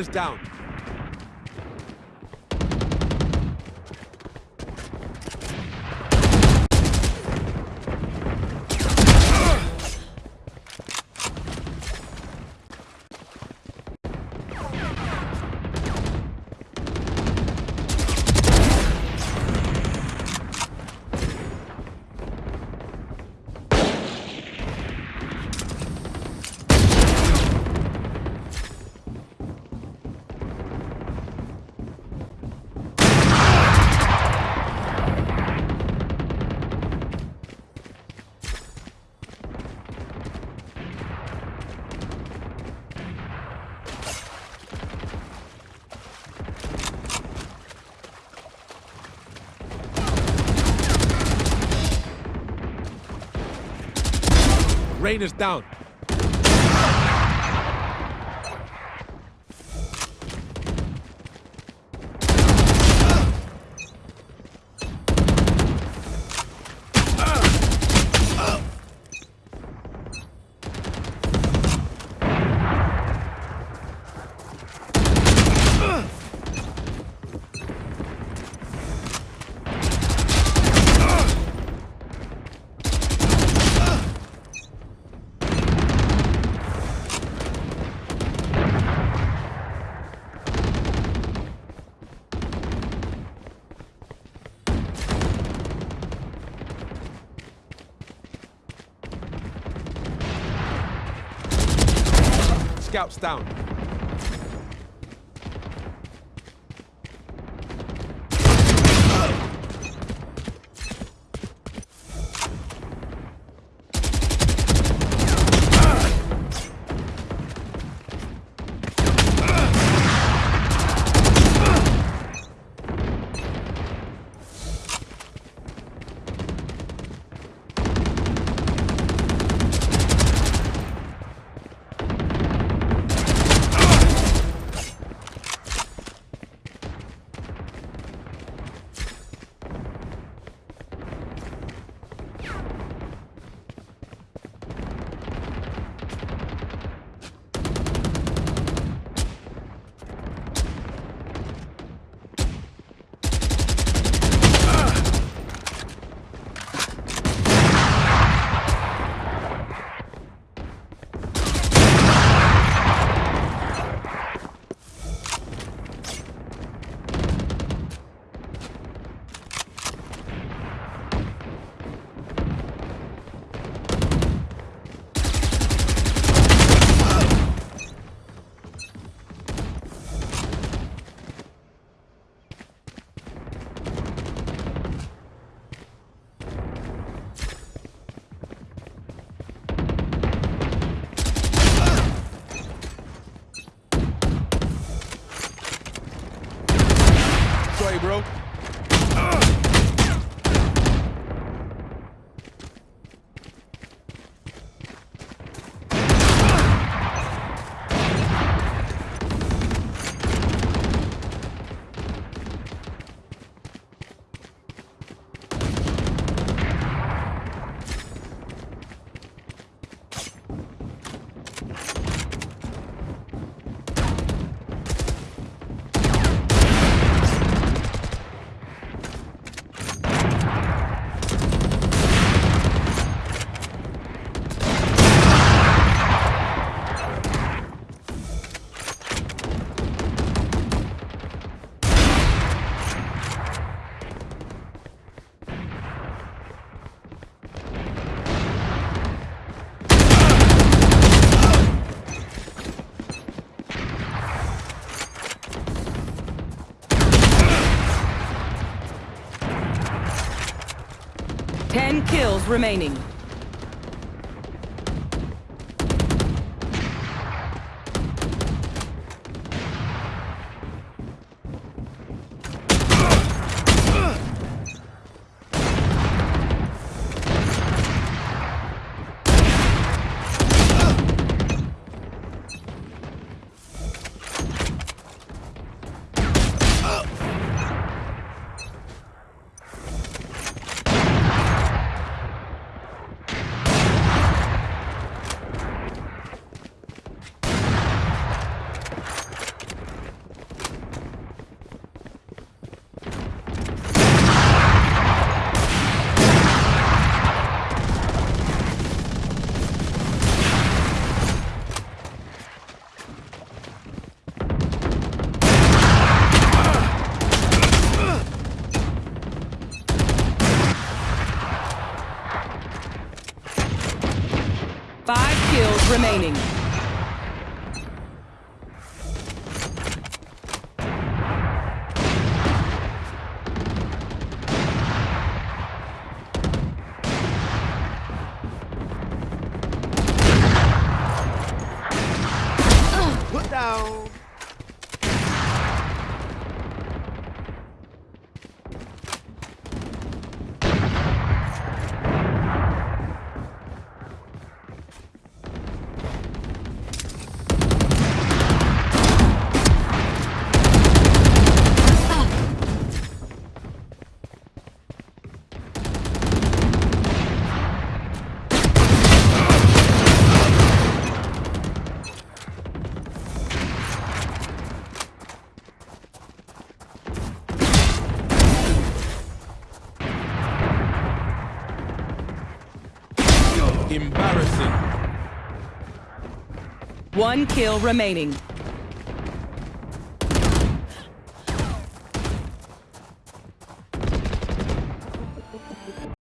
Raiders down. Raiders down. Scouts down. Ten kills remaining. Five kills remaining. Embarrassing. One kill remaining.